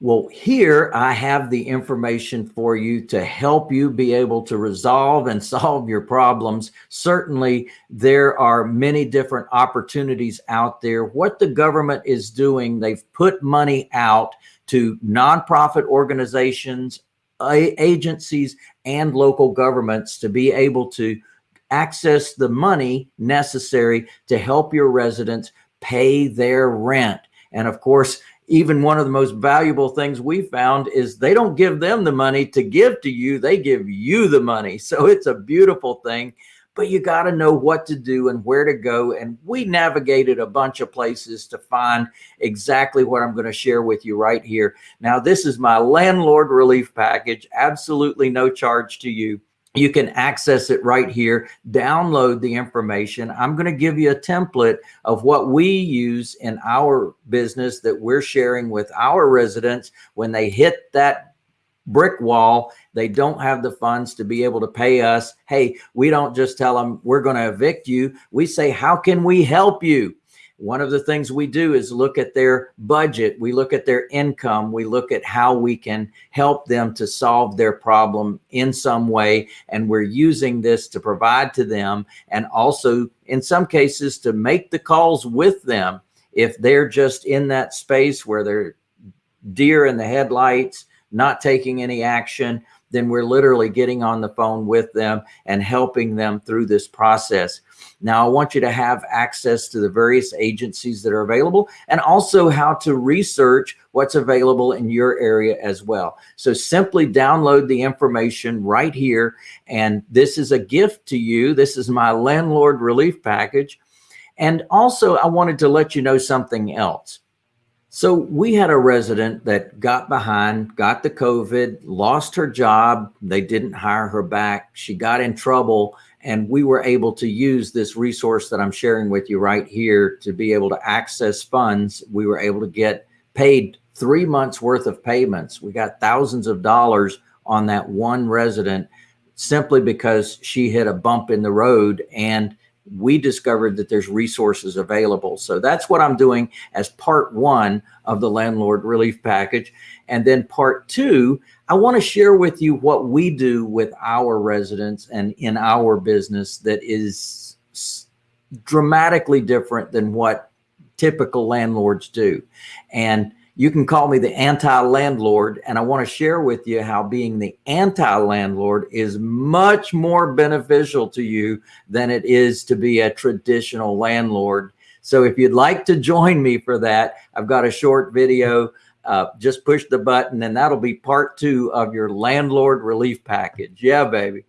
Well, here I have the information for you to help you be able to resolve and solve your problems. Certainly, there are many different opportunities out there. What the government is doing, they've put money out to nonprofit organizations, agencies, and local governments to be able to access the money necessary to help your residents pay their rent. And of course, even one of the most valuable things we found is they don't give them the money to give to you. They give you the money. So it's a beautiful thing, but you got to know what to do and where to go. And we navigated a bunch of places to find exactly what I'm going to share with you right here. Now, this is my landlord relief package, absolutely no charge to you you can access it right here, download the information. I'm going to give you a template of what we use in our business that we're sharing with our residents when they hit that brick wall, they don't have the funds to be able to pay us. Hey, we don't just tell them we're going to evict you. We say, how can we help you? One of the things we do is look at their budget. We look at their income. We look at how we can help them to solve their problem in some way. And we're using this to provide to them and also in some cases to make the calls with them. If they're just in that space where they're deer in the headlights, not taking any action, then we're literally getting on the phone with them and helping them through this process. Now, I want you to have access to the various agencies that are available and also how to research what's available in your area as well. So simply download the information right here. And this is a gift to you. This is my landlord relief package. And also I wanted to let you know something else. So we had a resident that got behind, got the COVID, lost her job. They didn't hire her back. She got in trouble and we were able to use this resource that I'm sharing with you right here to be able to access funds. We were able to get paid three months worth of payments. We got thousands of dollars on that one resident simply because she hit a bump in the road and we discovered that there's resources available. So that's what I'm doing as part one of the landlord relief package. And then part two, I want to share with you what we do with our residents and in our business that is dramatically different than what typical landlords do. And you can call me the anti-landlord and I want to share with you how being the anti-landlord is much more beneficial to you than it is to be a traditional landlord. So if you'd like to join me for that, I've got a short video. Uh, just push the button and that'll be part two of your landlord relief package. Yeah, baby.